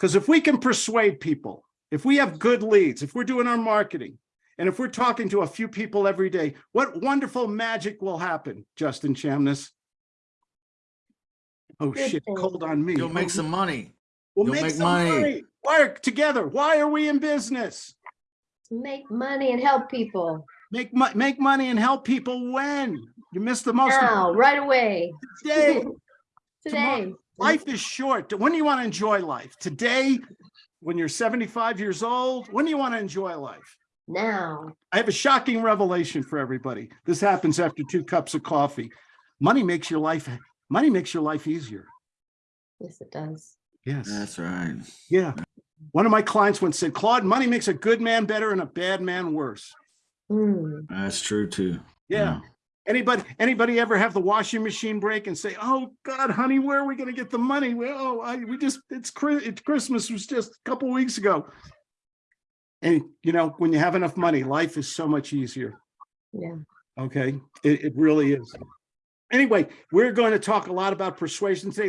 Because if we can persuade people, if we have good leads, if we're doing our marketing, and if we're talking to a few people every day, what wonderful magic will happen, Justin Chamness? Oh Good shit, thing. cold on me. You'll make Oh, some money. We'll you'll make make some money. money. Why are together? Why are we in business? Make money and help people Make mo- make money and help people when? You missed the most now, right away, day. today. Life is short. When do you want to enjoy life? Today, when you're 75 years old? When do you want to enjoy life? Now, I have a shocking revelation for everybody. This happens after two cups of coffee. Money makes your life, money makes your life easier. yes, it does. Yes. That's right. Yeah. One of my clients once said, Claude, money makes a good man better and a bad man worse. Mm, That's true too. Yeah. Anybody, anybody ever have the washing machine break and say, oh God, honey, where are we going to get the money? Well, I, we just, it's, it's Christmas was just a couple weeks ago. And you know, when you have enough money, life is so much easier. yeah. Okay, it, it really is. Anyway, we're going to talk a lot about persuasion today. Let's